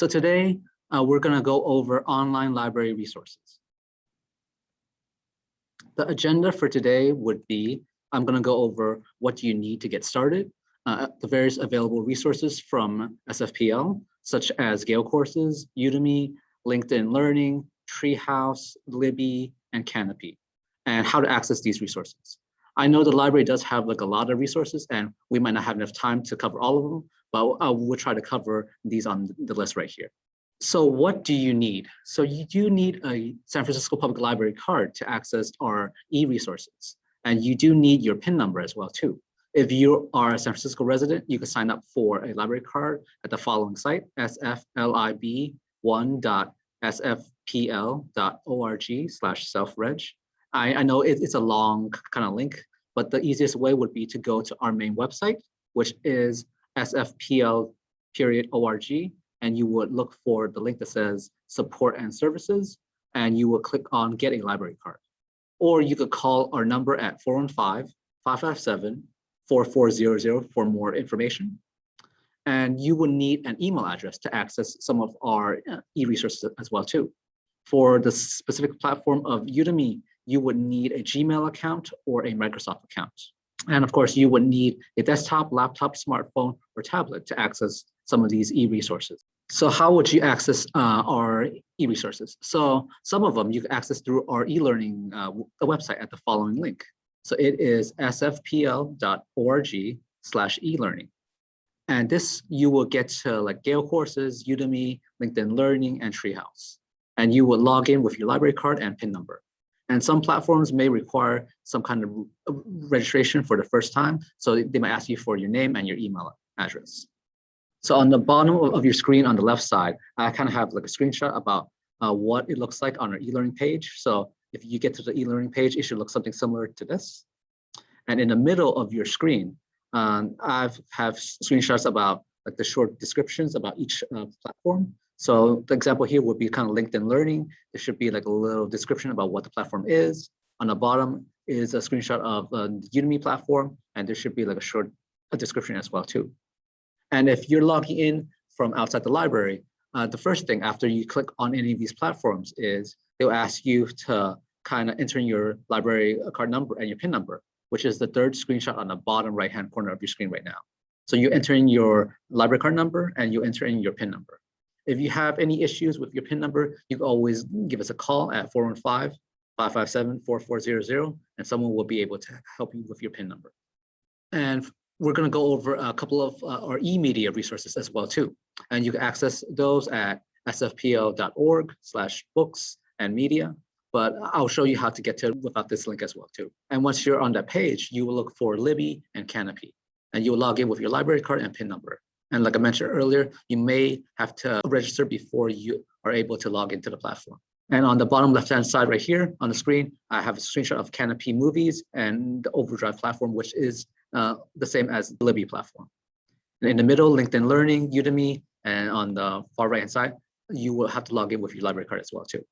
So today, uh, we're gonna go over online library resources. The agenda for today would be, I'm gonna go over what you need to get started, uh, the various available resources from SFPL, such as Gale courses, Udemy, LinkedIn Learning, Treehouse, Libby, and Kanopy, and how to access these resources. I know the library does have like a lot of resources and we might not have enough time to cover all of them, but uh, we'll try to cover these on the list right here. So what do you need? So you do need a San Francisco Public Library card to access our e-resources. And you do need your PIN number as well too. If you are a San Francisco resident, you can sign up for a library card at the following site, sflib1.sfpl.org slash self-reg. I, I know it, it's a long kind of link, but the easiest way would be to go to our main website, which is sfpl period org, and you would look for the link that says support and services, and you will click on get a library card. Or you could call our number at 415-557 4400 for more information. And you will need an email address to access some of our uh, e-resources as well too. For the specific platform of Udemy, you would need a Gmail account or a Microsoft account. And of course, you would need a desktop, laptop, smartphone, or tablet to access some of these e-resources. So how would you access uh, our e-resources? So some of them you can access through our e-learning uh, website at the following link. So it is sfpl.org slash e-learning. And this you will get to like Gale courses, Udemy, LinkedIn Learning, and Treehouse. And you will log in with your library card and PIN number. And some platforms may require some kind of registration for the first time. So they might ask you for your name and your email address. So on the bottom of your screen on the left side, I kind of have like a screenshot about uh, what it looks like on our e-learning page. So if you get to the e-learning page, it should look something similar to this. And in the middle of your screen, um, I have have screenshots about like the short descriptions about each uh, platform. So the example here would be kind of LinkedIn Learning. There should be like a little description about what the platform is. On the bottom is a screenshot of uh, the Udemy platform, and there should be like a short a description as well too. And if you're logging in from outside the library, uh, the first thing after you click on any of these platforms is they'll ask you to kind of enter in your library card number and your PIN number, which is the third screenshot on the bottom right-hand corner of your screen right now. So you enter in your library card number and you enter in your PIN number. If you have any issues with your PIN number, you can always give us a call at 415-557-4400 and someone will be able to help you with your PIN number. And we're going to go over a couple of uh, our e-media resources as well too. And you can access those at sfpl.org slash books and media but I'll show you how to get to it without this link as well too. And once you're on that page, you will look for Libby and Kanopy, and you'll log in with your library card and PIN number. And like I mentioned earlier, you may have to register before you are able to log into the platform. And on the bottom left-hand side right here on the screen, I have a screenshot of Kanopy Movies and the Overdrive platform, which is uh, the same as the Libby platform. And in the middle, LinkedIn Learning, Udemy, and on the far right-hand side, you will have to log in with your library card as well too.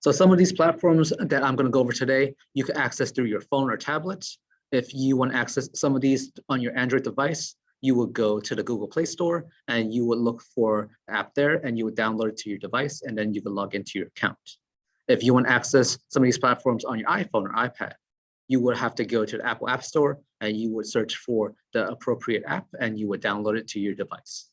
So some of these platforms that I'm going to go over today, you can access through your phone or tablet. If you want to access some of these on your Android device, you would go to the Google Play Store and you would look for the app there and you would download it to your device and then you can log into your account. If you want to access some of these platforms on your iPhone or iPad, you would have to go to the Apple App Store and you would search for the appropriate app and you would download it to your device.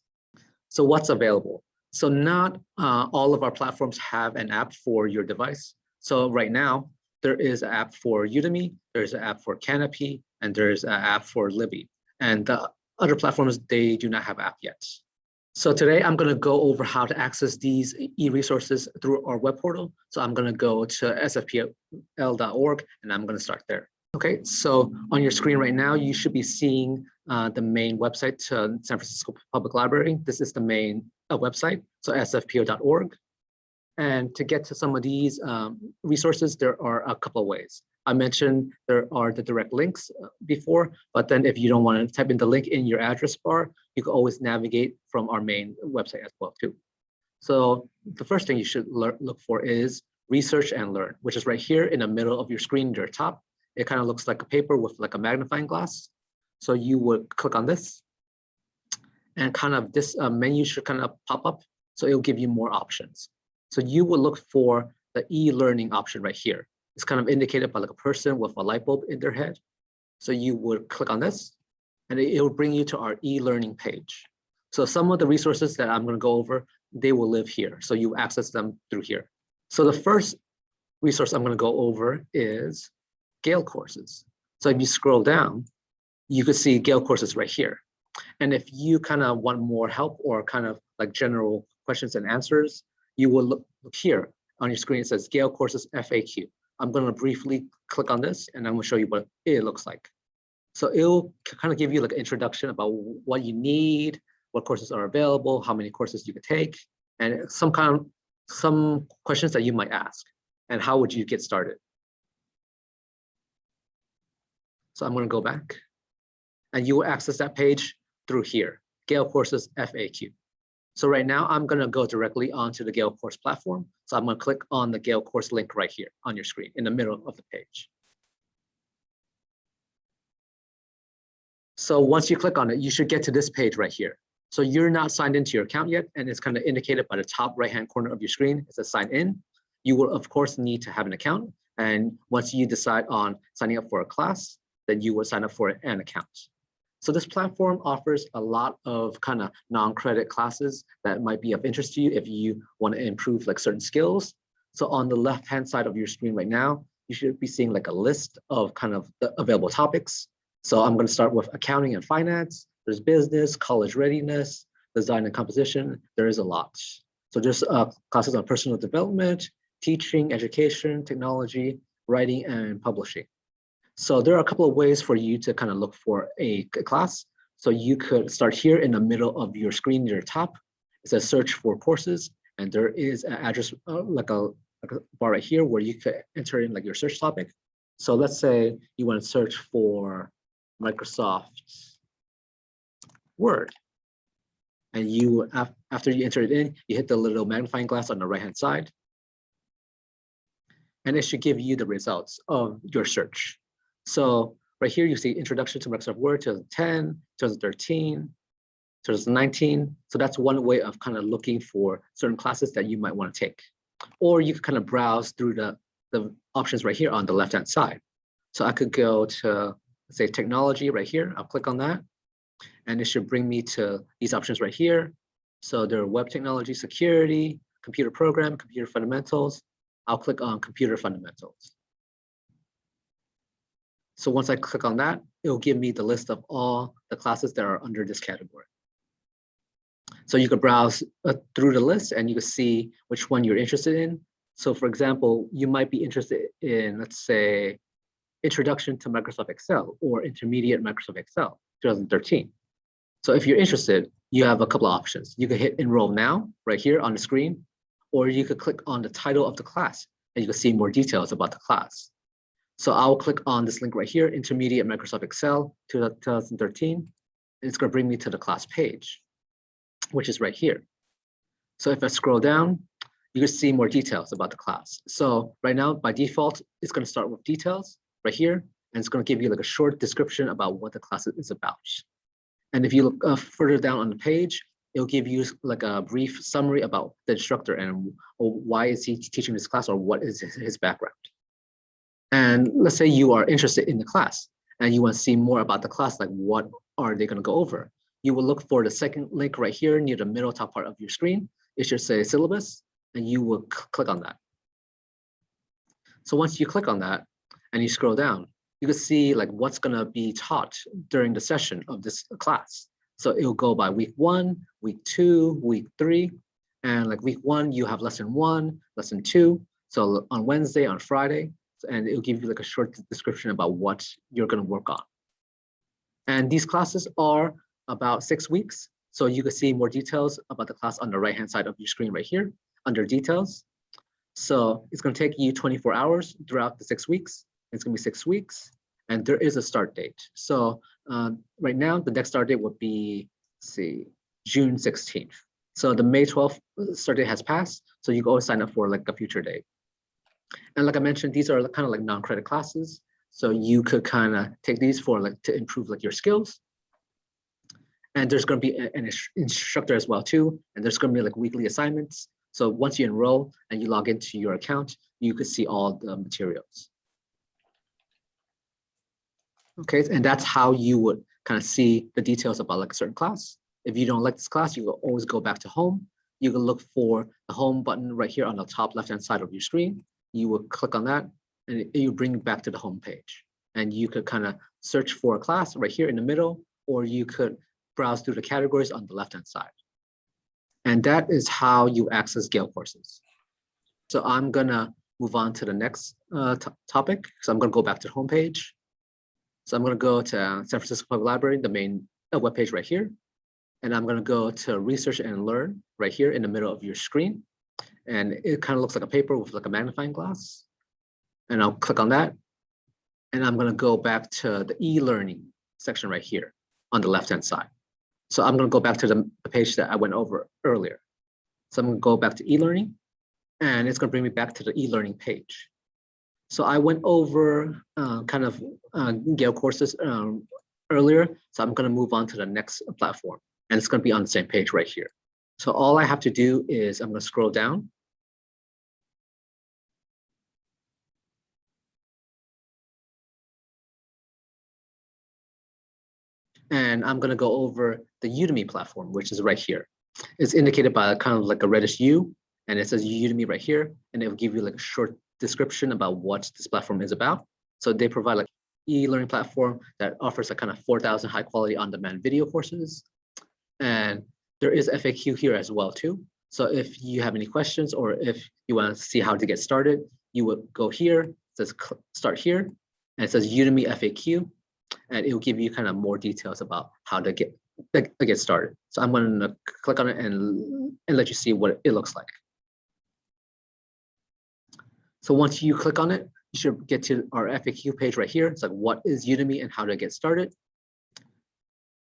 So what's available? So not uh, all of our platforms have an app for your device. So right now, there is an app for Udemy, there's an app for Kanopy, and there's an app for Libby. And the other platforms, they do not have app yet. So today I'm going to go over how to access these e-resources through our web portal. So I'm going to go to sfpl.org and I'm going to start there. Okay, so on your screen right now, you should be seeing uh, the main website to San Francisco Public Library. This is the main uh, website, so sfpl.org. And to get to some of these um, resources, there are a couple of ways. I mentioned there are the direct links uh, before, but then if you don't want to type in the link in your address bar, you can always navigate from our main website as well too. So the first thing you should look for is research and learn, which is right here in the middle of your screen, your top. It kind of looks like a paper with like a magnifying glass. So you would click on this and kind of this uh, menu should kind of pop up So it'll give you more options. So you will look for the e-learning option right here. It's kind of indicated by like a person with a light bulb in their head. So you would click on this and it will bring you to our e-learning page. So some of the resources that I'm going to go over, they will live here. So you access them through here. So the first resource I'm going to go over is Gale courses. So if you scroll down, you could see Gale courses right here. And if you kind of want more help or kind of like general questions and answers, you will look, here on your screen. It says Gale courses FAQ. I'm going to briefly click on this and I'm going to show you what it looks like. So it'll kind of give you like an introduction about what you need, what courses are available, how many courses you could take, and some kind of some questions that you might ask, and how would you get started. So I'm going to go back, and you will access that page through here, Gale Courses FAQ. So right now I'm going to go directly onto the Gale course platform. So I'm going to click on the Gale course link right here on your screen in the middle of the page. So once you click on it, you should get to this page right here. So you're not signed into your account yet, and it's kind of indicated by the top right-hand corner of your screen. It says sign in. You will, of course, need to have an account. And once you decide on signing up for a class, then you will sign up for an account. So this platform offers a lot of kind of non-credit classes that might be of interest to you if you want to improve like certain skills. So on the left-hand side of your screen right now, you should be seeing like a list of kind of the available topics. So I'm going to start with accounting and finance. There's business, college readiness, design and composition. There is a lot. So there's uh, classes on personal development, teaching, education, technology, writing, and publishing. So there are a couple of ways for you to kind of look for a class. So you could start here in the middle of your screen near the top. It says search for courses, and there is an address uh, like, a, like a bar right here where you could enter in like your search topic. So let's say you want to search for Microsoft Word. And you, after you enter it in, you hit the little magnifying glass on the right-hand side. And it should give you the results of your search. So right here, you see Introduction to Microsoft Word 2010, 2013, 2019. So that's one way of kind of looking for certain classes that you might want to take. Or you can kind of browse through the, the options right here on the left-hand side. So I could go to say technology right here. I'll click on that and it should bring me to these options right here. So there are web technology, security, computer program, computer fundamentals. I'll click on computer fundamentals. So once I click on that, it'll give me the list of all the classes that are under this category. So you could browse uh, through the list and you can see which one you're interested in. So for example, you might be interested in, let's say, Introduction to Microsoft Excel or Intermediate Microsoft Excel 2013. So if you're interested, you have a couple of options. You can hit enroll now right here on the screen, or you could click on the title of the class and you can see more details about the class. So I'll click on this link right here, Intermediate Microsoft Excel 2013. And it's going to bring me to the class page, which is right here. So if I scroll down, you can see more details about the class. So right now, by default, it's going to start with details right here, and it's going to give you like a short description about what the class is about. And if you look uh, further down on the page, it'll give you like a brief summary about the instructor and why is he teaching this class or what is his background. And let's say you are interested in the class and you want to see more about the class, like what are they going to go over? You will look for the second link right here near the middle top part of your screen. It should say syllabus and you will click on that. So once you click on that, and you scroll down, you can see like what's gonna be taught during the session of this class. So it'll go by week one, week two, week three, and like week one, you have lesson one, lesson two. So on Wednesday, on Friday, and it'll give you like a short description about what you're gonna work on. And these classes are about six weeks. So you can see more details about the class on the right-hand side of your screen right here under details. So it's gonna take you 24 hours throughout the six weeks. It's gonna be six weeks and there is a start date. So uh, right now, the next start date would be, see, June 16th. So the May 12th start date has passed. So you go sign up for like a future date. And like I mentioned, these are kind of like non-credit classes. So you could kind of take these for like to improve like your skills. And there's going to be an instructor as well too. And there's going to be like weekly assignments. So once you enroll and you log into your account, you could see all the materials. Okay, and that's how you would kind of see the details about like a certain class. If you don't like this class, you will always go back to home. You can look for the home button right here on the top left-hand side of your screen. You will click on that and it you bring back to the home page. And you could kind of search for a class right here in the middle, or you could browse through the categories on the left-hand side. And that is how you access Gale courses. So I'm gonna move on to the next uh, topic. So I'm gonna go back to the home page. So I'm gonna go to San Francisco Public Library, the main uh, webpage right here. And I'm gonna go to research and learn right here in the middle of your screen. And it kind of looks like a paper with like a magnifying glass. And I'll click on that. And I'm gonna go back to the e-learning section right here on the left-hand side. So I'm gonna go back to the page that I went over earlier. So I'm gonna go back to e-learning and it's gonna bring me back to the e-learning page. So I went over uh, kind of uh, Gale courses um, earlier, so I'm gonna move on to the next platform and it's gonna be on the same page right here. So all I have to do is I'm gonna scroll down. And I'm gonna go over the Udemy platform, which is right here. It's indicated by a kind of like a reddish U, and it says Udemy right here, and it will give you like a short description about what this platform is about. So they provide like e-learning platform that offers a kind of 4,000 high quality on-demand video courses. And there is FAQ here as well too. So if you have any questions or if you want to see how to get started, you would go here, it says start here, and it says Udemy FAQ, and it will give you kind of more details about how to get to get started. So I'm going to click on it and, and let you see what it looks like. So once you click on it, you should get to our FAQ page right here. It's like, what is Udemy and how to get started?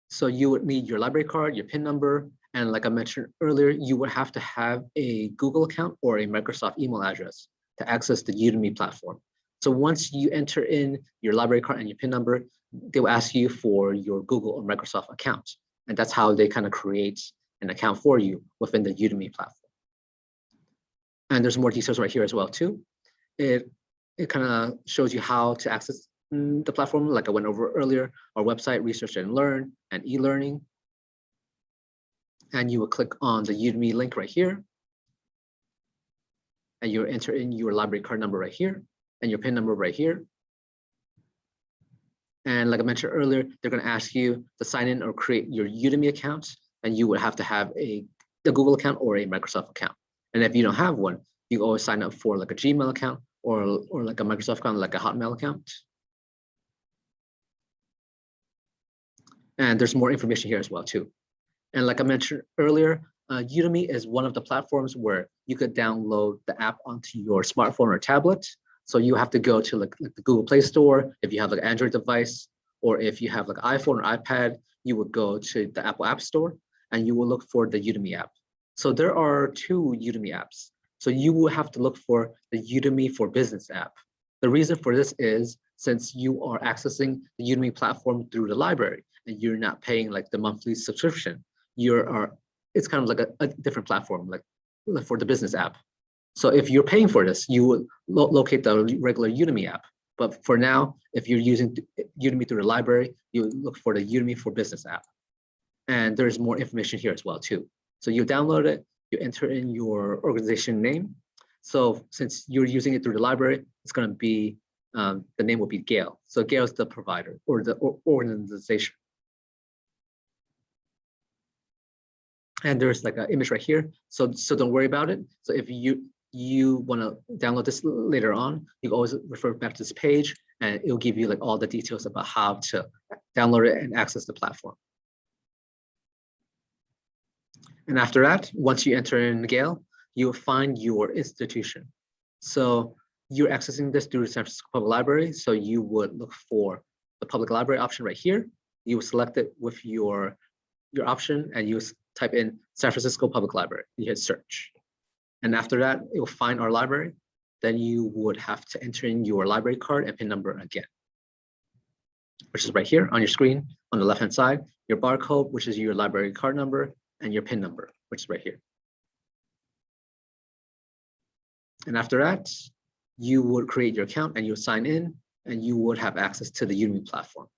So you would need your library card, your PIN number, and like I mentioned earlier, you would have to have a Google account or a Microsoft email address to access the Udemy platform. So once you enter in your library card and your PIN number, they will ask you for your Google or Microsoft account. And that's how they kind of create an account for you within the Udemy platform. And there's more details right here as well too. It, it kind of shows you how to access Mm, the platform, like I went over earlier, our website, Research and Learn, and e-learning. And you will click on the Udemy link right here. And you enter in your library card number right here and your PIN number right here. And like I mentioned earlier, they're going to ask you to sign in or create your Udemy account, and you would have to have a, a Google account or a Microsoft account. And if you don't have one, you always sign up for like a Gmail account or, or like a Microsoft account, like a Hotmail account. And there's more information here as well too. And like I mentioned earlier, uh, Udemy is one of the platforms where you could download the app onto your smartphone or tablet. So you have to go to like, like the Google Play Store if you have like an Android device, or if you have like iPhone or iPad, you would go to the Apple App Store and you will look for the Udemy app. So there are two Udemy apps. So you will have to look for the Udemy for Business app. The reason for this is since you are accessing the Udemy platform through the library and you're not paying like the monthly subscription, you are it's kind of like a, a different platform, like, like for the business app. So if you're paying for this, you would lo locate the regular Udemy app. But for now, if you're using Udemy through the library, you look for the Udemy for Business app. And there's more information here as well too. So you download it, you enter in your organization name. So since you're using it through the library, it's going to be, um, the name will be Gale. So Gale is the provider or the or organization. And there's like an image right here. So, so don't worry about it. So if you you want to download this later on, you always refer back to this page and it'll give you like all the details about how to download it and access the platform. And after that, once you enter in Gale, you'll find your institution. So you're accessing this through the San Francisco Public Library. So you would look for the public library option right here. You would select it with your, your option and you type in San Francisco Public Library. You hit search. And after that, it will find our library. Then you would have to enter in your library card and PIN number again. which is right here on your screen on the left-hand side, your barcode, which is your library card number, and your PIN number, which is right here. And after that, you would create your account and you'll sign in and you would have access to the Udemy platform.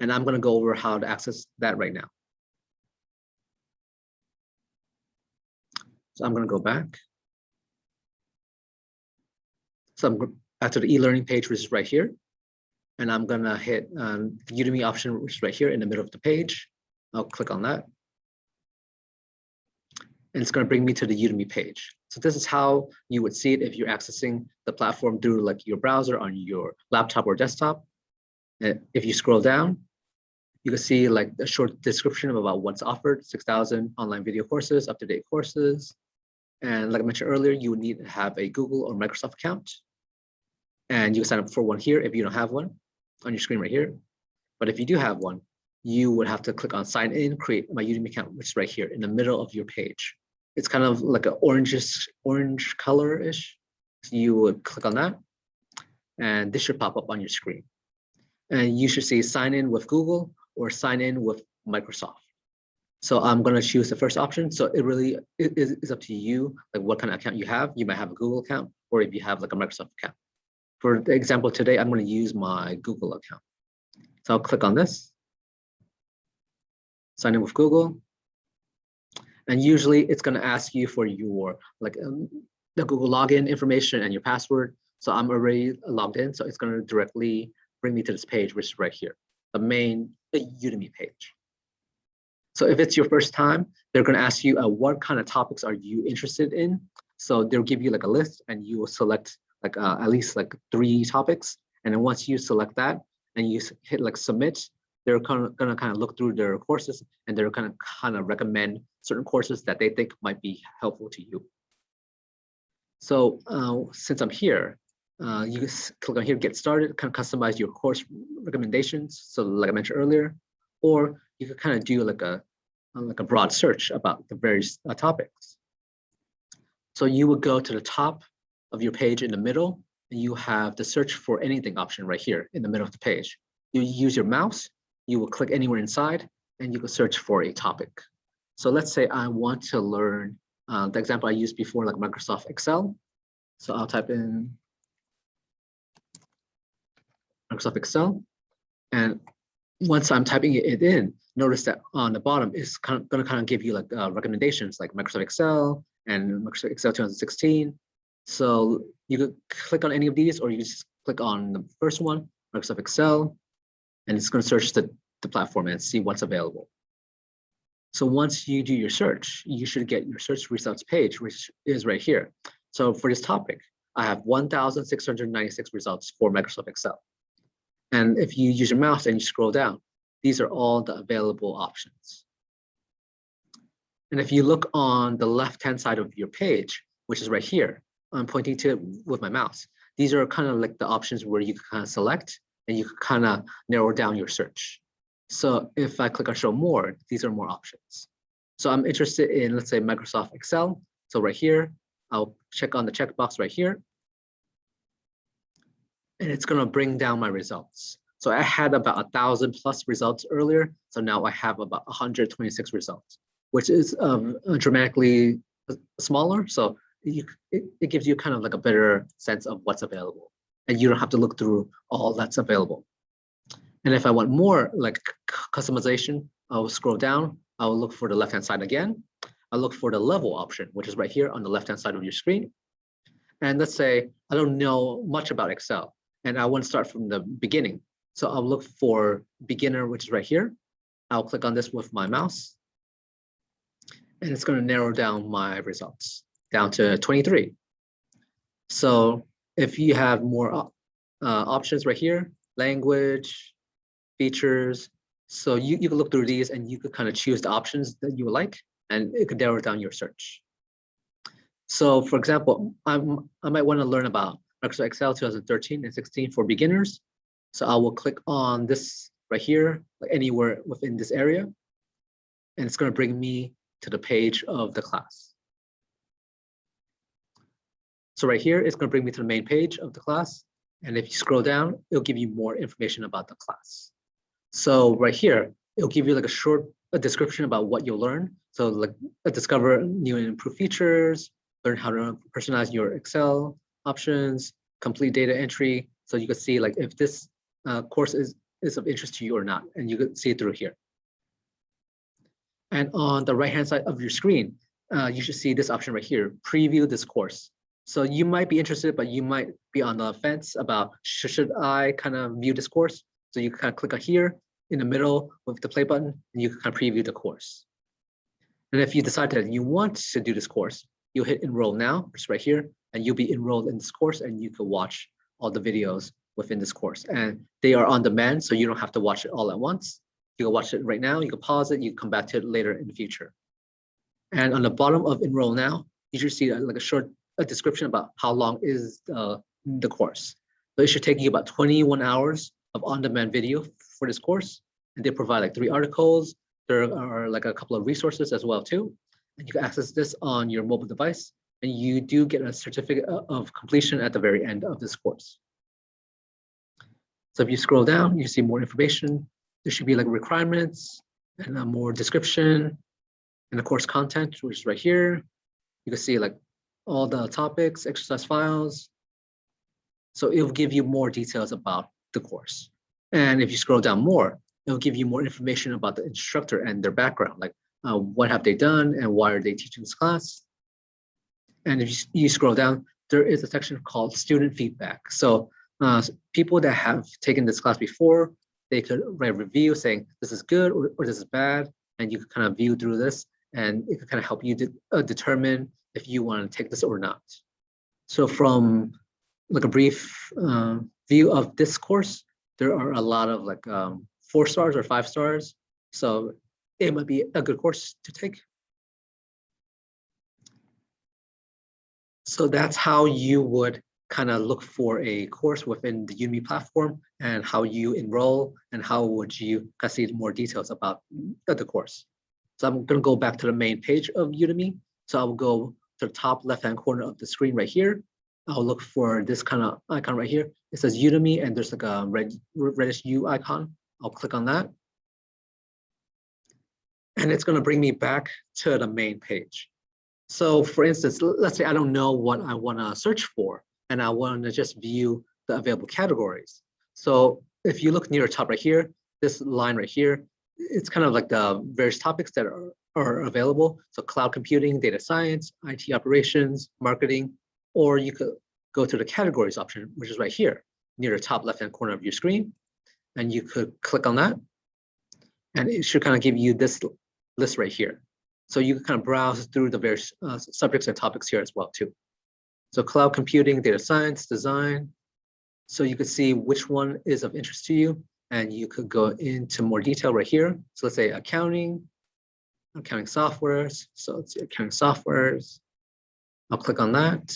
And I'm going to go over how to access that right now. So I'm going to go back. So I'm to the e-learning page, which is right here. And I'm going to hit um, the Udemy option, which is right here in the middle of the page. I'll click on that. And it's going to bring me to the Udemy page. So this is how you would see it if you're accessing the platform through like your browser on your laptop or desktop. And if you scroll down, you can see like a short description about what's offered, 6,000 online video courses, up-to-date courses. And like I mentioned earlier, you would need to have a Google or Microsoft account. And you can sign up for one here if you don't have one on your screen right here. But if you do have one, you would have to click on sign in, create my Udemy account, which is right here in the middle of your page. It's kind of like an orangish, orange color-ish. So you would click on that and this should pop up on your screen. And you should see sign in with Google or sign in with Microsoft. So I'm going to choose the first option. So it really is, is up to you, like what kind of account you have. You might have a Google account, or if you have like a Microsoft account. For the example today, I'm going to use my Google account. So I'll click on this, sign in with Google. And usually it's going to ask you for your like um, the Google login information and your password. So I'm already logged in. So it's going to directly bring me to this page, which is right here, the main the Udemy page. So if it's your first time, they're going to ask you uh, what kind of topics are you interested in. So they'll give you like a list and you will select like uh, at least like three topics. And then once you select that and you hit like submit, they're kind of gonna kind of look through their courses and they're gonna kind of recommend certain courses that they think might be helpful to you. So uh, since I'm here, uh, you click on here, get started, kind of customize your course recommendations. So like I mentioned earlier, or you could kind of do like a like a broad search about the various uh, topics. So you would go to the top of your page in the middle, and you have the search for anything option right here in the middle of the page. You use your mouse, you will click anywhere inside, and you can search for a topic. So let's say I want to learn uh, the example I used before, like Microsoft Excel. So I'll type in Microsoft Excel. And once I'm typing it in, notice that on the bottom is kind of going to kind of give you like uh, recommendations like Microsoft Excel and Microsoft Excel 2016. So you could click on any of these, or you just click on the first one, Microsoft Excel, and it's going to search the, the platform and see what's available. So once you do your search, you should get your search results page, which is right here. So for this topic, I have 1,696 results for Microsoft Excel. And if you use your mouse and you scroll down, these are all the available options. And if you look on the left-hand side of your page, which is right here, I'm pointing to it with my mouse. These are kind of like the options where you can kind of select and you can kind of narrow down your search. So if I click on show more, these are more options. So I'm interested in, let's say, Microsoft Excel. So right here, I'll check on the checkbox right here and it's going to bring down my results. So I had about a thousand plus results earlier. So now I have about 126 results, which is um, dramatically uh, smaller. So you, it, it gives you kind of like a better sense of what's available and you don't have to look through all that's available. And if I want more like customization, I'll scroll down. I'll look for the left-hand side again. I'll look for the level option, which is right here on the left-hand side of your screen. And let's say I don't know much about Excel and I want to start from the beginning. So I'll look for beginner, which is right here. I'll click on this with my mouse. And it's going to narrow down my results down to 23. So if you have more uh, options right here, language, features, so you, you can look through these and you could kind of choose the options that you would like, and it could narrow down your search. So for example, I'm, I might want to learn about Microsoft Excel 2013 and 16 for beginners. So I will click on this right here, like anywhere within this area. And it's going to bring me to the page of the class. So right here, it's going to bring me to the main page of the class. And if you scroll down, it'll give you more information about the class. So right here, it'll give you like a short a description about what you'll learn. So like discover new and improved features, learn how to personalize your Excel options, complete data entry. So you can see like if this uh, course is, is of interest to you or not, and you can see it through here. And on the right-hand side of your screen, uh, you should see this option right here, preview this course. So you might be interested, but you might be on the fence about should, I kind of view this course? So you kind of click on here in the middle with the play button, and you can kind of preview the course. And if you decide that you want to do this course, you'll hit enroll now, it's right here, and you'll be enrolled in this course and you can watch all the videos within this course. And they are on demand, so you don't have to watch it all at once. You can watch it right now, you can pause it, you can come back to it later in the future. And on the bottom of enroll now, you should see uh, like a short a description about how long is the, the course. So it should take you about 21 hours of on-demand video for this course. And they provide like three articles. There are like a couple of resources as well too. And you can access this on your mobile device. And you do get a certificate of completion at the very end of this course. So if you scroll down, you see more information. There should be like requirements and a more description and the course content, which is right here. You can see like all the topics, exercise files. So it will give you more details about the course. And if you scroll down more, it'll give you more information about the instructor and their background, like uh, what have they done and why are they teaching this class. And if you, scroll down, there is a section called student feedback. So uh, people that have taken this class before, they could write review saying this is good or, or this is bad, and you can kind of view through this, and it can kind of help you de uh, determine if you want to take this or not. So from like a brief uh, view of this course, there are a lot of like um, four stars or five stars. So it might be a good course to take. So that's how you would kind of look for a course within the Udemy platform and how you enroll and how would you see more details about the course. So I'm going to go back to the main page of Udemy. So I'll go to the top left-hand corner of the screen right here. I'll look for this kind of icon right here. It says Udemy and there's like a red reddish U icon. I'll click on that. And it's going to bring me back to the main page. So for instance, let's say I don't know what I want to search for and I want to just view the available categories. So if you look near the top right here, this line right here, it's kind of like the various topics that are are available. So cloud computing, data science, IT operations, marketing, or you could go to the categories option, which is right here near the top left-hand corner of your screen. And you could click on that. And it should kind of give you this list right here. So you can kind of browse through the various uh, subjects and topics here as well too. So cloud computing, data science, design. So you could see which one is of interest to you and you could go into more detail right here. So let's say accounting, accounting softwares. So let's see accounting softwares. I'll click on that.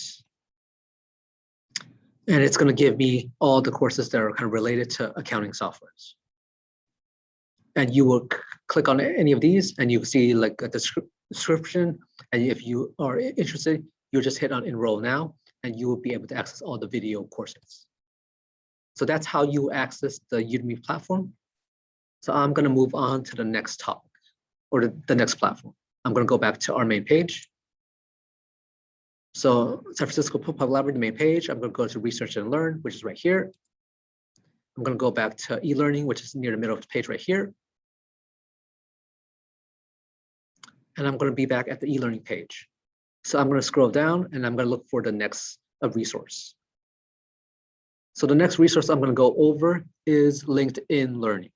And it's going to give me all the courses that are kind of related to accounting softwares. And you will click on any of these and you see like a description. And if you are interested, you just hit on enroll now and you will be able to access all the video courses. So that's how you access the Udemy platform. So I'm going to move on to the next topic or the, the next platform. I'm going to go back to our main page. So San Francisco Public Library, main page, I'm going to go to research and learn, which is right here. I'm going to go back to e-learning, which is near the middle of the page right here. And I'm going to be back at the e-learning page. So I'm going to scroll down and I'm going to look for the next uh, resource. So the next resource I'm going to go over is LinkedIn Learning.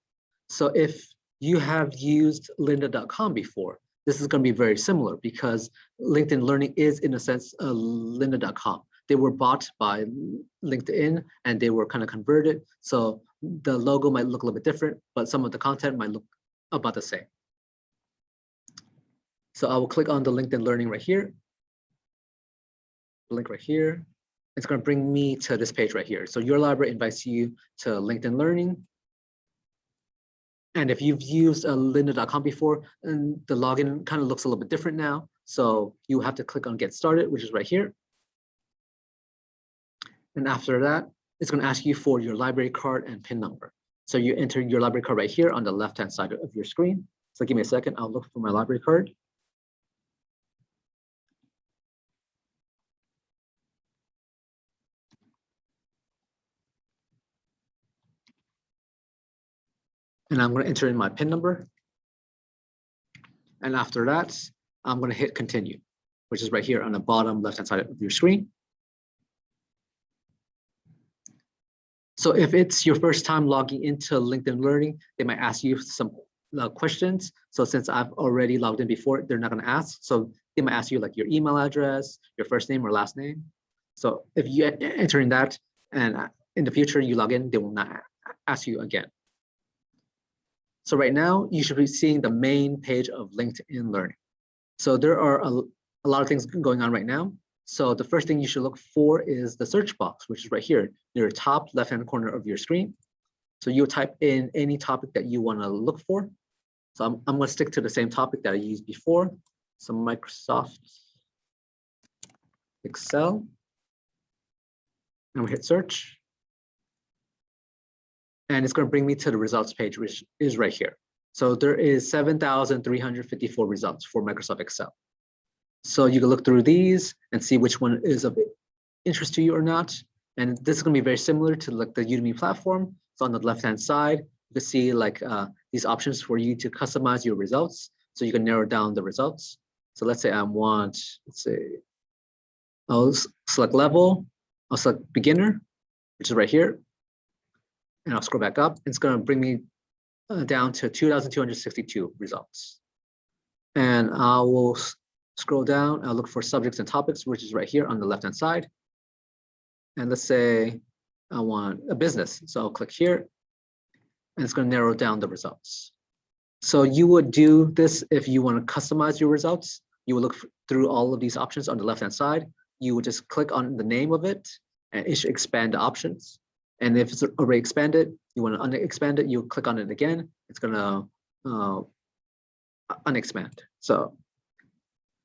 So if you have used lynda.com before, this is going to be very similar because LinkedIn Learning is in a sense uh, lynda.com. They were bought by LinkedIn and they were kind of converted. So the logo might look a little bit different, but some of the content might look about the same. So I will click on the LinkedIn Learning right here. Link right here. It's going to bring me to this page right here. So your library invites you to LinkedIn Learning. And if you've used uh, a lynda.com before, and the login kind of looks a little bit different now. So you have to click on get started, which is right here. And after that, it's going to ask you for your library card and PIN number. So you enter your library card right here on the left-hand side of your screen. So give me a second, I'll look for my library card. And I'm going to enter in my PIN number. And after that, I'm going to hit continue, which is right here on the bottom left-hand side of your screen. So if it's your first time logging into LinkedIn Learning, they might ask you some uh, questions. So since I've already logged in before, they're not going to ask. So they might ask you like your email address, your first name or last name. So if you enter in that and uh, in the future you log in, they will not ask you again. So right now you should be seeing the main page of LinkedIn Learning. So there are a, a lot of things going on right now. So the first thing you should look for is the search box, which is right here near the top left-hand corner of your screen. So you type in any topic that you want to look for. So I'm, I'm going to stick to the same topic that I used before. So Microsoft Excel. And we hit search. And it's going to bring me to the results page, which is right here. So there is 7,354 results for Microsoft Excel. So you can look through these and see which one is of interest to you or not. And this is going to be very similar to like the Udemy platform. So on the left-hand side, you can see like uh, these options for you to customize your results. So you can narrow down the results. So let's say I want, let's say, I'll select level, I'll select beginner, which is right here. And I'll scroll back up. It's going to bring me uh, down to 2,262 results. And I will scroll down, I'll look for subjects and topics, which is right here on the left-hand side. And let's say I want a business. So I'll click here and it's going to narrow down the results. So you would do this if you want to customize your results. You would look through all of these options on the left-hand side. You would just click on the name of it and it should expand the options. And if it's already expanded, you want to unexpand it, you click on it again, it's going to uh, unexpand. So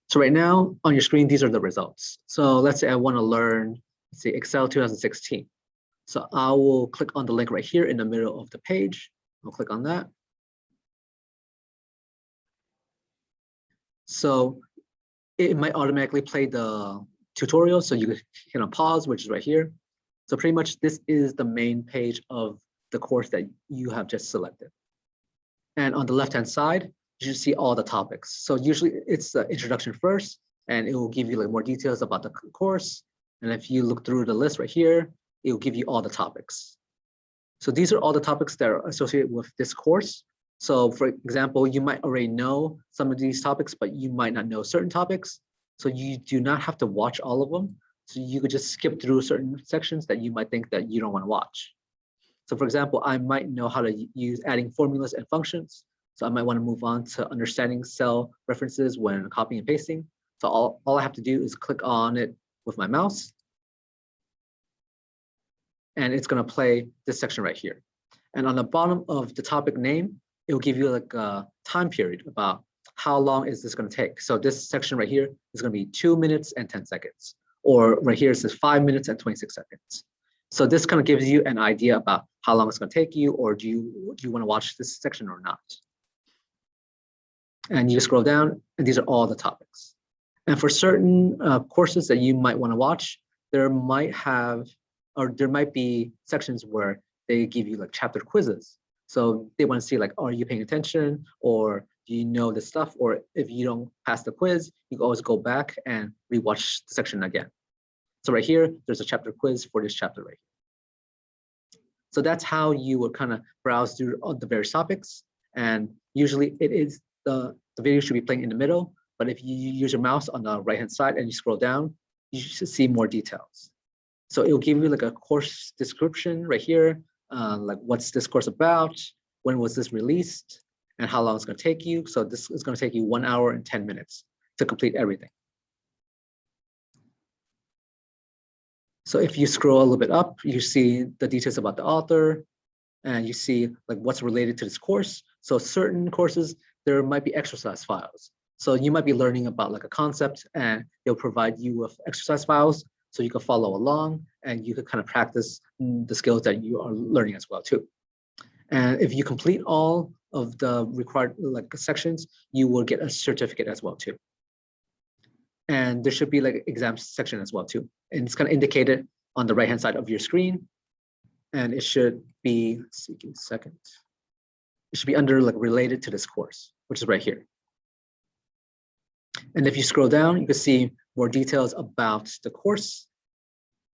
so right now on your screen, these are the results. So let's say I want to learn, say Excel 2016. So I will click on the link right here in the middle of the page. I'll click on that. So it might automatically play the tutorial. So you can pause, which is right here. So pretty much this is the main page of the course that you have just selected. And on the left-hand side, you see all the topics. So usually it's the introduction first, and it will give you like more details about the course. And if you look through the list right here, it will give you all the topics. So these are all the topics that are associated with this course. So for example, you might already know some of these topics, but you might not know certain topics. So you do not have to watch all of them. So you could just skip through certain sections that you might think that you don't want to watch. So for example, I might know how to use adding formulas and functions. So I might want to move on to understanding cell references when copying and pasting. So all, all I have to do is click on it with my mouse. And it's going to play this section right here. And on the bottom of the topic name, it will give you like a time period about how long is this going to take. So this section right here is going to be two minutes and 10 seconds. Or right here it says five minutes and 26 seconds. So this kind of gives you an idea about how long it's going to take you, or do you do you want to watch this section or not? and you scroll down and these are all the topics. And for certain uh, courses that you might want to watch, there might have, or there might be sections where they give you like chapter quizzes. So they want to see like, are you paying attention or do you know the stuff? Or if you don't pass the quiz, you can always go back and rewatch the section again. So right here, there's a chapter quiz for this chapter right here. So that's how you would kind of browse through all the various topics. And usually it is the, the video should be playing in the middle, but if you use your mouse on the right hand side and you scroll down, you should see more details. So it will give you like a course description right here, uh, like what's this course about, when was this released, and how long it's going to take you. So this is going to take you one hour and 10 minutes to complete everything. So if you scroll a little bit up, you see the details about the author, and you see like what's related to this course. So certain courses, there might be exercise files. So you might be learning about like a concept and they'll provide you with exercise files so you can follow along and you can kind of practice mm, the skills that you are learning as well too. And if you complete all of the required like sections, you will get a certificate as well too. And there should be like exam section as well too. And it's kind of indicated on the right hand side of your screen. And it should be, let's see, give me a second. It should be under like related to this course, which is right here. And if you scroll down, you can see more details about the course.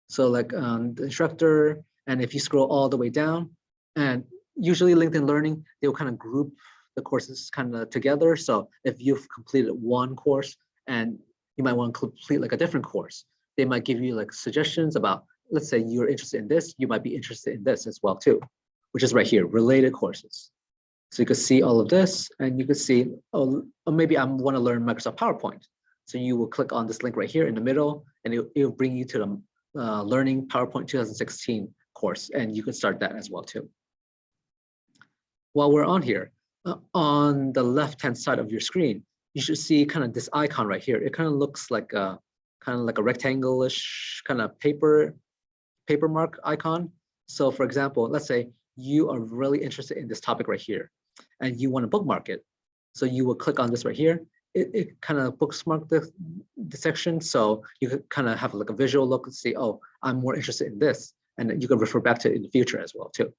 So like um, the instructor, and if you scroll all the way down, and usually LinkedIn Learning, they'll kind of group the courses kind of together. So if you've completed one course and you might want to complete like a different course, they might give you like suggestions about, let's say you're interested in this, you might be interested in this as well too, which is right here, related courses. So you can see all of this and you can see, oh, oh maybe I want to learn Microsoft PowerPoint. So you will click on this link right here in the middle and it, will bring you to the uh, Learning PowerPoint 2016 course and you can start that as well too. While we're on here, uh, on the left-hand side of your screen, you should see kind of this icon right here. It kind of looks like a kind of like a rectangle-ish kind of paper paper mark icon. So for example, let's say you are really interested in this topic right here and you want to bookmark it. So you will click on this right here. It, it kind of bookmark the, the section. So you could kind of have like a visual look and see, oh, I'm more interested in this. And you can refer back to it in the future as well too.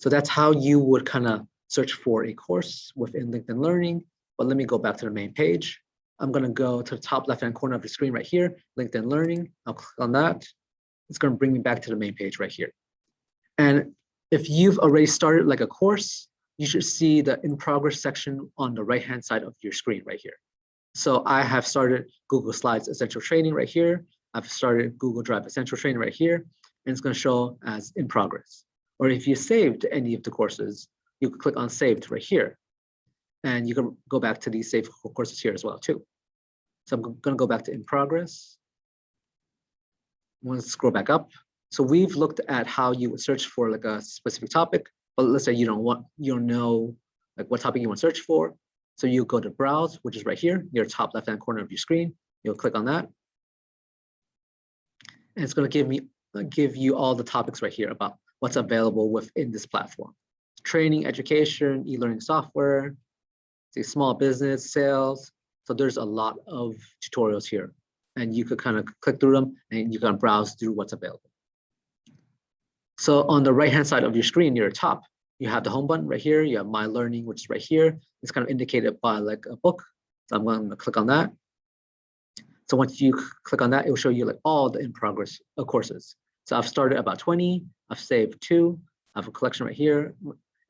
So that's how you would kind of search for a course within LinkedIn Learning. But let me go back to the main page. I'm going to go to the top left-hand corner of the screen right here, LinkedIn Learning. I'll click on that. It's going to bring me back to the main page right here. And if you've already started like a course, you should see the in progress section on the right-hand side of your screen right here. So I have started Google Slides Essential Training right here. I've started Google Drive Essential Training right here, and it's going to show as in progress. Or if you saved any of the courses, you can click on saved right here. And you can go back to these saved courses here as well too. So I'm going to go back to in progress. I'm going to scroll back up. So we've looked at how you would search for like a specific topic, but let's say you don't want, you don't know like what topic you want to search for. So you go to browse, which is right here, near top left-hand corner of your screen. You'll click on that. And it's going to give me give you all the topics right here about what's available within this platform. Training, education, e-learning software, see small business, sales. So there's a lot of tutorials here and you could kind of click through them and you can browse through what's available. So on the right hand side of your screen near the top, you have the home button right here. You have my learning, which is right here. It's kind of indicated by like a book. So I'm going to click on that. So once you click on that, it will show you like all the in progress uh, courses. So I've started about 20, I've saved two, I have a collection right here,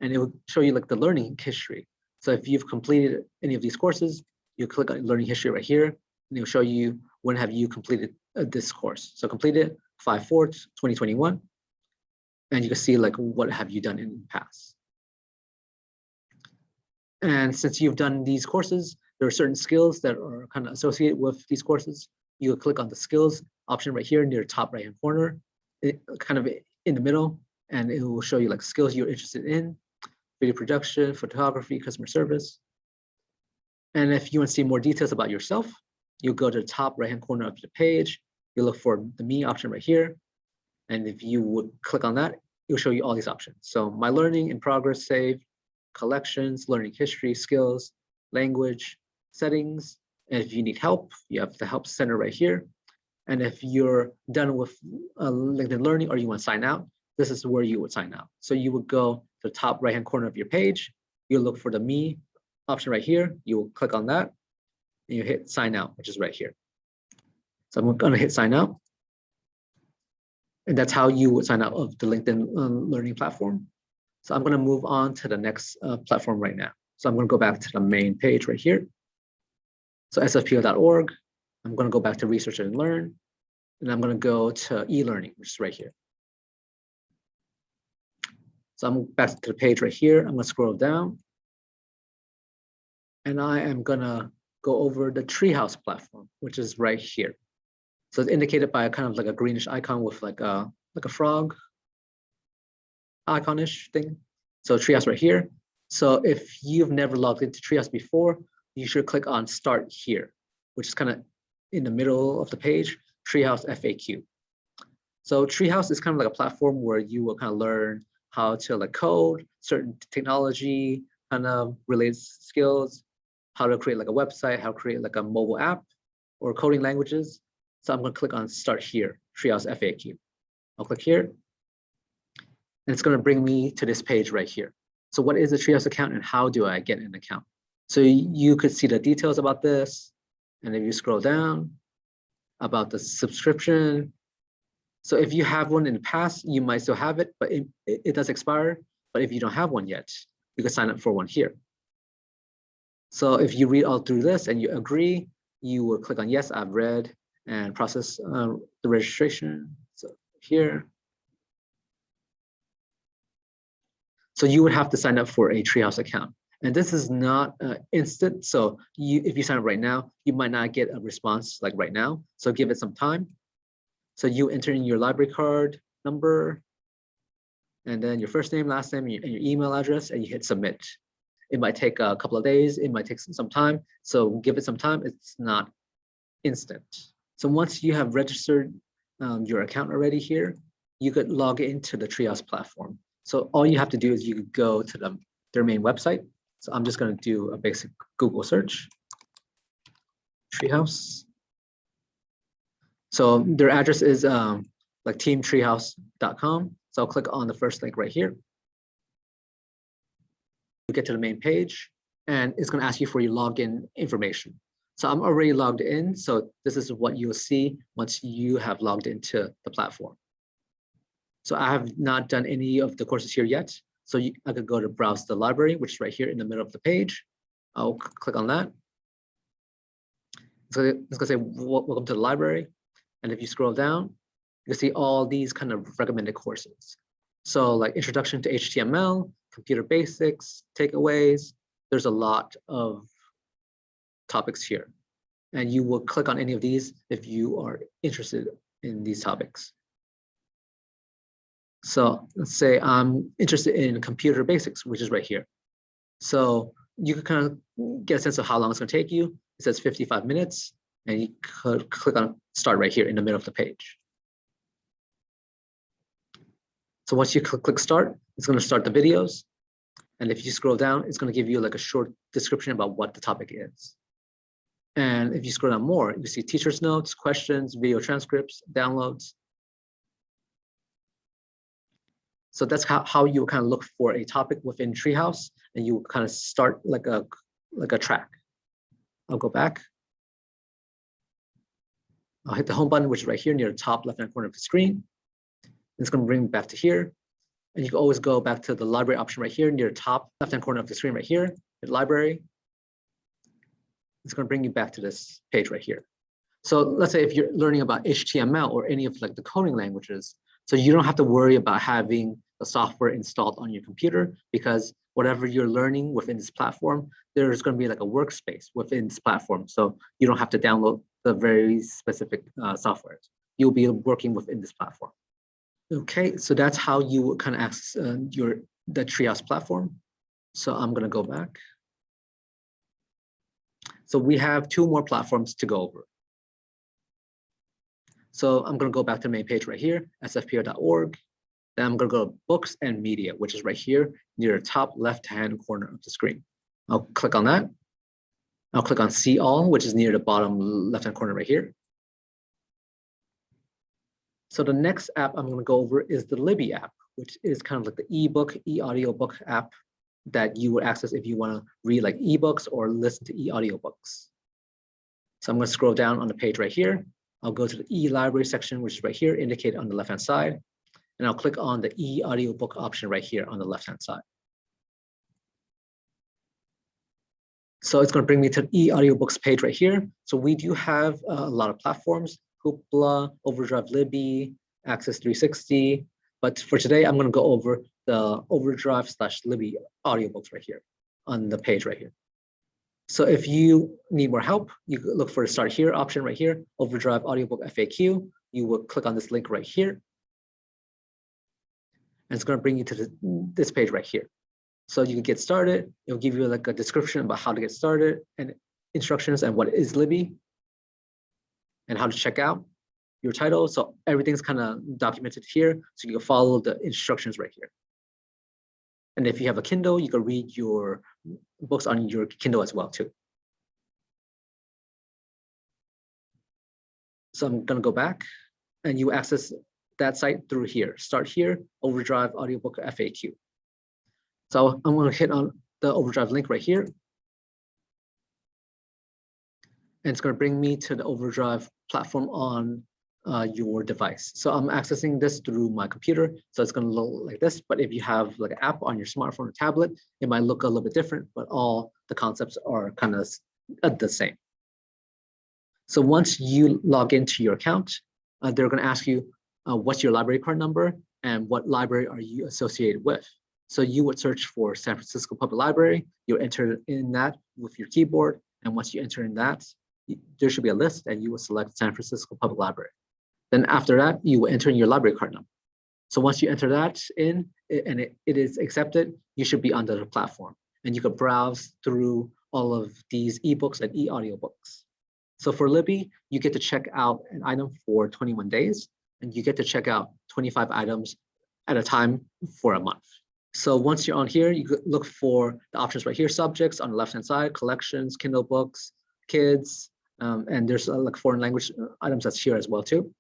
and it will show you like the learning history. So if you've completed any of these courses, you click on learning history right here, and it will show you when have you completed uh, this course. So completed 5-4, 2021, and you can see like what have you done in the past. And since you've done these courses, there are certain skills that are kind of associated with these courses. You click on the skills option right here near top right hand corner, it, kind of in the middle, and it will show you like skills you're interested in, video production, photography, customer service. And if you want to see more details about yourself, you go to the top right-hand corner of the page, you look for the me option right here. And if you would click on that, it'll show you all these options. So my learning in progress save, collections, learning history, skills, language, settings. And if you need help, you have the help center right here. And if you're done with uh, LinkedIn Learning or you want to sign out, this is where you would sign out. So you would go to the top right-hand corner of your page. You look for the Me option right here. You will click on that and you hit sign out, which is right here. So I'm going to hit sign out. And that's how you would sign out of the LinkedIn um, Learning platform. So I'm going to move on to the next uh, platform right now. So I'm going to go back to the main page right here. So sfpl.org, I'm going to go back to research and learn, and I'm going to go to e-learning, which is right here. So I'm back to the page right here. I'm to scroll down. And I am going to go over the Treehouse platform, which is right here. So it's indicated by a kind of like a greenish icon with like a like a frog iconish thing. So Treehouse right here. So if you've never logged into Treehouse before, you should click on Start Here, which is kind of in the middle of the page, Treehouse FAQ. So Treehouse is kind of like a platform where you will kind of learn how to like code, certain technology kind of related skills, how to create like a website, how to create like a mobile app or coding languages. So I'm going to click on start here, Treehouse FAQ. I'll click here. And it's going to bring me to this page right here. So what is a Treehouse account and how do I get an account? So you could see the details about this. And if you scroll down about the subscription. So if you have one in the past, you might still have it, but it, it does expire. But if you don't have one yet, you can sign up for one here. So if you read all through this and you agree, you will click on yes, I've read and process uh, the registration. So here. So you would have to sign up for a Treehouse account. And this is not uh, instant. So you, if you sign up right now, you might not get a response like right now. So give it some time. So you enter in your library card number, and then your first name, last name, and your email address, and you hit submit. It might take a couple of days. It might take some time. So give it some time. It's not instant. So once you have registered um, your account already here, you could log into the Treehouse platform. So all you have to do is you could go to the, their main website. So I'm just going to do a basic Google search. Treehouse. So their address is um, like teamtreehouse.com. So I'll click on the first link right here. You get to the main page and it's going to ask you for your login information. So I'm already logged in. So this is what you'll see once you have logged into the platform. So I have not done any of the courses here yet. So you, I could go to browse the library, which is right here in the middle of the page. I'll click on that. So it's gonna say, welcome to the library. And if you scroll down, you see all these kind of recommended courses. So like introduction to HTML, computer basics, takeaways, there's a lot of topics here. And you will click on any of these if you are interested in these topics. So let's say I'm interested in computer basics, which is right here. So you can kind of get a sense of how long it's going to take you. It says 55 minutes, and you could click on start right here in the middle of the page. So once you click, click start, it's going to start the videos. And if you scroll down, it's going to give you like a short description about what the topic is. And if you scroll down more, you see teacher's notes, questions, video transcripts, downloads, So that's how, how you kind of look for a topic within Treehouse and you kind of start like a like a track. I'll go back. I'll hit the home button, which is right here near the top left-hand corner of the screen. It's going to bring me back to here. And you can always go back to the library option right here near the top left-hand corner of the screen right here, the library. It's going to bring you back to this page right here. So let's say if you're learning about HTML or any of like the coding languages, so you don't have to worry about having the software installed on your computer because whatever you're learning within this platform, there's going to be like a workspace within this platform. So you don't have to download the very specific uh, software. You'll be working within this platform. Okay, so that's how you kind of access uh, your the Treehouse platform. So I'm going to go back. So we have two more platforms to go over. So I'm going to go back to the main page right here, sfpl.org. Then I'm going to go to books and media, which is right here near the top left-hand corner of the screen. I'll click on that. I'll click on see all, which is near the bottom left-hand corner right here. So the next app I'm going to go over is the Libby app, which is kind of like the ebook, e-audiobook app that you would access if you want to read like ebooks or listen to e-audiobooks. So I'm going to scroll down on the page right here. I'll go to the e-library section, which is right here, indicated on the left-hand side. And I'll click on the e-audiobook option right here on the left-hand side. So it's going to bring me to the e-audiobooks page right here. So we do have uh, a lot of platforms, Hoopla, Overdrive Libby, Axis 360. But for today, I'm going to go over the Overdrive slash Libby audiobooks right here on the page right here. So if you need more help, you look for the start here option right here, Overdrive Audiobook FAQ. You will click on this link right here. And it's going to bring you to the, this page right here. So you can get started. It'll give you like a description about how to get started and instructions and what is Libby and how to check out your title. So everything's kind of documented here. So you can follow the instructions right here. And if you have a Kindle, you can read your books on your Kindle as well too. So I'm gonna go back and you access that site through here. Start here, Overdrive Audiobook FAQ. So I'm gonna hit on the Overdrive link right here. And it's gonna bring me to the Overdrive platform on uh, your device. So I'm accessing this through my computer. So it's gonna look like this, but if you have like an app on your smartphone or tablet, it might look a little bit different, but all the concepts are kind of the same. So once you log into your account, uh, they're gonna ask you, uh, what's your library card number and what library are you associated with? So you would search for San Francisco Public Library, you enter in that with your keyboard, and once you enter in that, there should be a list and you will select San Francisco Public Library. Then after that, you will enter in your library card number. So once you enter that in and it, it is accepted, you should be under the platform and you can browse through all of these ebooks and e-audiobooks. So for Libby, you get to check out an item for 21 days and you get to check out 25 items at a time for a month. So once you're on here, you look for the options right here, subjects on the left-hand side, collections, Kindle books, kids, um, and there's uh, like foreign language uh, items that's here as well too.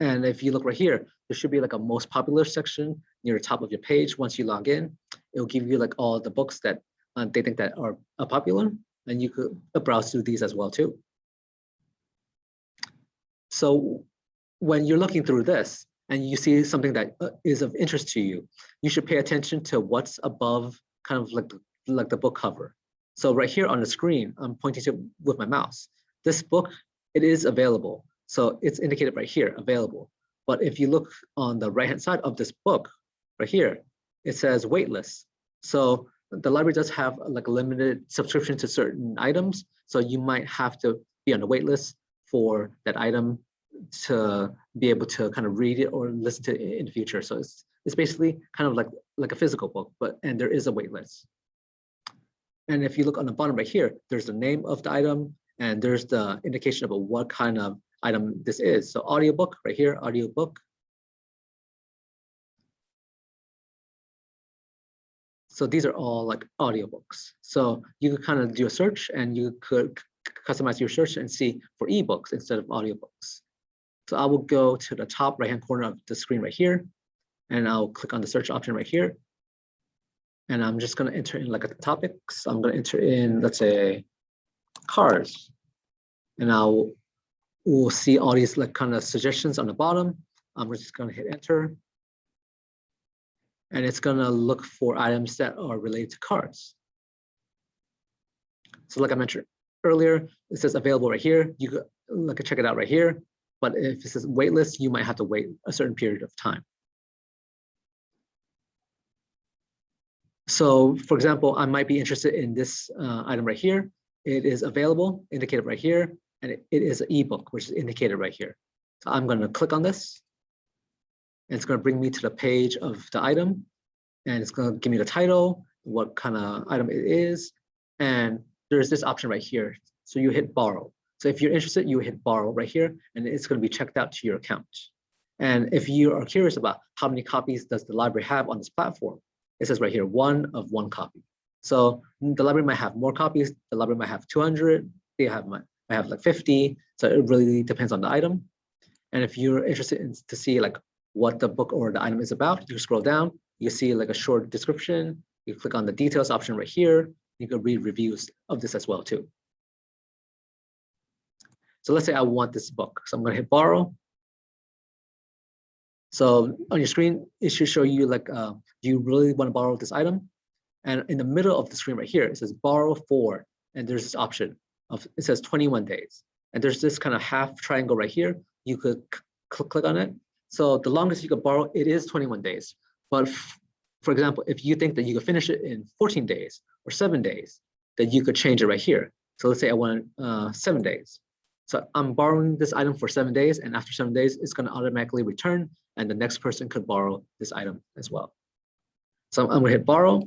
And if you look right here, there should be like a most popular section near the top of your page. Once you log in, it'll give you like all the books that uh, they think that are, are popular, and you could uh, browse through these as well too. So when you're looking through this and you see something that uh, of interest to you, you should pay attention to what's above kind of like, like the book cover. So right here on the screen, I'm pointing to with my mouse. This book, it is available. So it's indicated right here, available. But if you look on the right-hand side of this book, right here, it says waitlist. So the library does have like a limited subscription to certain items. So you might have to be on the waitlist for that item to be able to kind of read it or listen to it in the future. So it's it's basically kind of like like a physical book, but and there is a wait list. And if you look on the bottom right here, there's the name of the item and there's the indication about what kind of item this is. So audiobook right here, audiobook. So these are all like audiobooks. So you could kind of do a search and you could customize your search and see for ebooks instead of audiobooks. So I will go to the top right hand corner of the screen right here, and I'll click on the search option right here. And I'm just going to enter in like a topic. So I'm going to enter in, let's say, cars. And I'll we'll see all these like kind of suggestions on the bottom. I'm just going to hit enter. And it's going to look for items that are related to cars. So like I mentioned earlier, it says available right here. You could like check it out right here. But if it says waitlist, you might have to wait a certain period of time. So for example, I might be interested in this uh, item right here. It is available, indicated right here, and it, it is an ebook, which is indicated right here. So I'm going to click on this. And it's going to bring me to the page of the item. And it's going to give me the title, what kind of item it is. And there's this option right here. So you hit borrow. So if you're interested, you hit borrow right here, and it's going to be checked out to your account. And if you are curious about how many copies does the library have on this platform, it says right here, one of one copy. So the library might have more copies. The library might have 200. They have might, have like 50. So it really depends on the item. And if you're interested in to see like what the book or the item is about, you scroll down, you see like a short description. You click on the details option right here. You can read reviews of this as well too. So let's say I want this book. So I'm going to hit borrow. So on your screen, it should show you like, uh, do you really want to borrow this item? And in the middle of the screen right here, it says borrow for, and there's this option of, it says 21 days. And there's this kind of half triangle right here. You could click, click on it. So the longest you could borrow, it is 21 days. But for example, if you think that you could finish it in 14 days or seven days, then you could change it right here. So let's say I want uh, seven days. So I'm borrowing this item for seven days and after seven days, it's gonna automatically return and the next person could borrow this item as well. So I'm gonna hit borrow.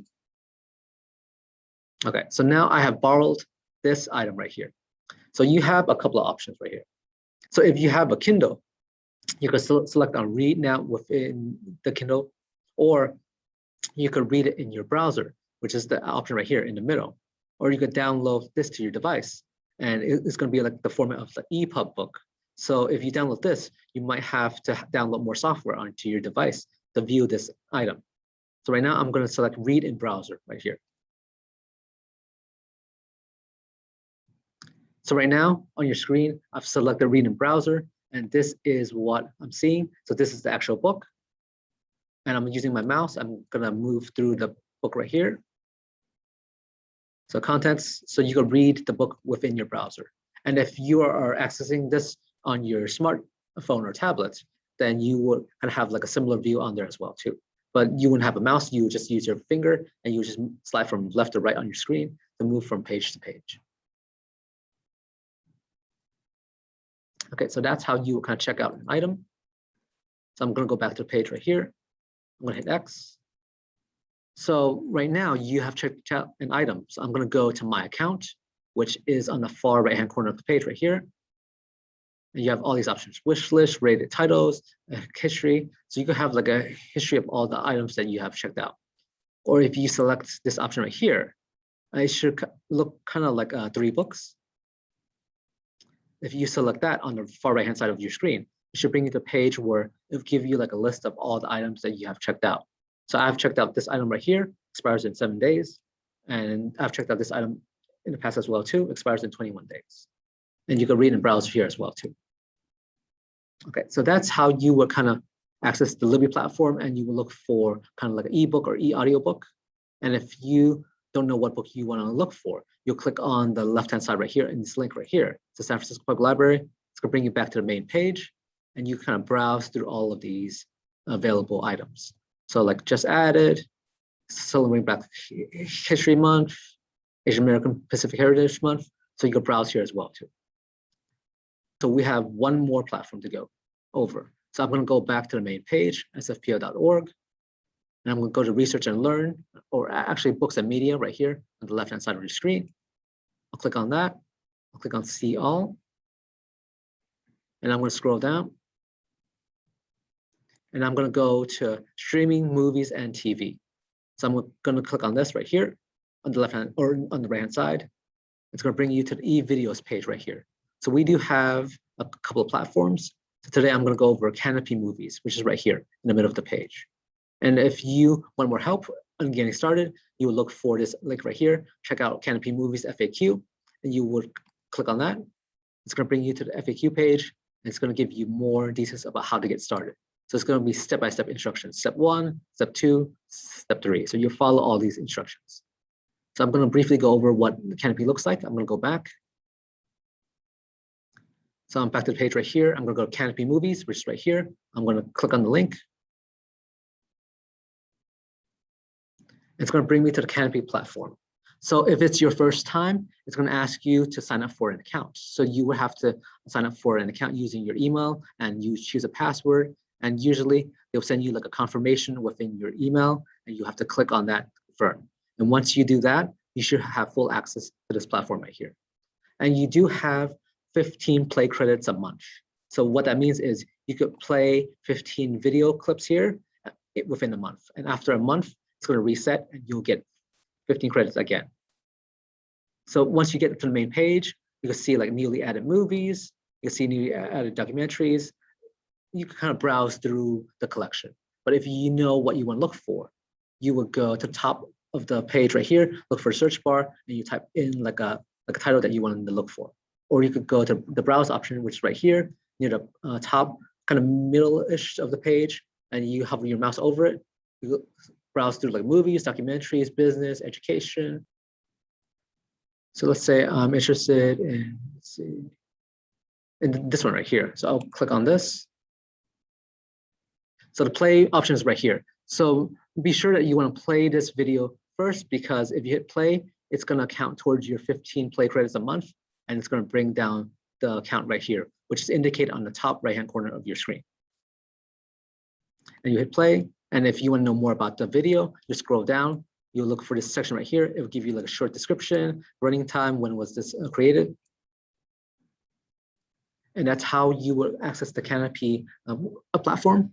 Okay, so now I have borrowed this item right here. So you have a couple of options right here. So if you have a Kindle, you can select on read now within the Kindle, or you could read it in your browser, which is the option right here in the middle. Or you could download this to your device. And it's going to be like the format of the EPUB book. So if you download this, you might have to download more software onto your device to view this item. So right now I'm going to select read in browser right here. So right now on your screen, I've selected read in browser, and this is what I'm seeing. So this is the actual book. And I'm using my mouse. I'm gonna move through the book right here. So contents, so you can read the book within your browser. And if you are accessing this on your smartphone or tablet, then you would kind of have like a similar view on there as well too. But you wouldn't have a mouse, you would just use your finger and you just slide from left to right on your screen to move from page to page. Okay, so that's how you kind of check out an item. So I'm going to go back to the page right here. I'm going to hit X. So right now you have checked out an item. So I'm going to go to my account, which is on the far right hand corner of the page right here. And you have all these options, wish list, rated titles, history. So you can have like a history of all the items that you have checked out. Or if you select this option right here, it should look kind of like uh, three books if you select that on the far right hand side of your screen, it should bring you to a page where it'll give you like a list of all the items that you have checked out. So I've checked out this item right here, expires in seven days. And I've checked out this item in the past as well too, expires in 21 days. And you can read and browse here as well too. Okay, so that's how you would kind of access the Libby platform and you will look for kind of like an ebook or e-audiobook. And if you don't know what book you want to look for, you'll click on the left-hand side right here in this link right here. It's the San Francisco Public Library. It's going to bring you back to the main page, and you kind of browse through all of these available items. So like just added, celebrating Black History Month, Asian American Pacific Heritage Month. So you can browse here as well too. So we have one more platform to go over. So I'm going to go back to the main page, sfpl.org, And I'm going to go to research and learn, or actually books and media right here on the left-hand side of your screen. I'll click on that. I'll click on see all. And I'm going to scroll down. And I'm going to go to streaming movies and TV. So I'm going to click on this right here on the left hand or on the right hand side. It's going to bring you to the e-videos page right here. So we do have a couple of platforms. So today I'm going to go over Kanopy Movies, which is right here in the middle of the page. And if you want more help on getting started, you will look for this link right here. Check out Kanopy Movies FAQ, and you would click on that. It's going to bring you to the FAQ page, and it's going to give you more details about how to get started. So it's going to be step-by-step -step instructions. Step one, step two, step three. So you follow all these instructions. So I'm going to briefly go over what the Kanopy looks like. I'm going to go back. So I'm back to the page right here. I'm going to go to Kanopy Movies, which is right here. I'm going to click on the link. it's going to bring me to the Kanopy platform. So if it's your first time, it's going to ask you to sign up for an account. So you would have to sign up for an account using your email and you choose a password. And usually they'll send you like a confirmation within your email and you have to click on that firm. And once you do that, you should have full access to this platform right here. And you do have 15 play credits a month. So what that means is you could play 15 video clips here uh, within a month. And after a month, it's going to reset and you'll get 15 credits again. So once you get to the main page, you can see like newly added movies, you can see newly added documentaries. You can kind of browse through the collection. But if you know what you want to look for, you would go to the top of the page right here, look for a search bar, and you type in like a like a title that you want to look for. Or you could go to the browse option, which is right here near the uh, top, kind of middle-ish of the page, and you hover your mouse over it. You browse through like movies, documentaries, business, education. So let's say I'm interested in, see, in this one right here. So I'll click on this. So the play option is right here. So be sure that you want to play this video first because if you hit play, it's going to count towards your 15 play credits a month and it's going to bring down the count right here, which is indicated on the top right hand corner of your screen. And you hit play, and if you want to know more about the video, you scroll down, you look for this section right here. It will give you like a short description, running time, when was this uh, created. And that's how you will access the Kanopy um, platform.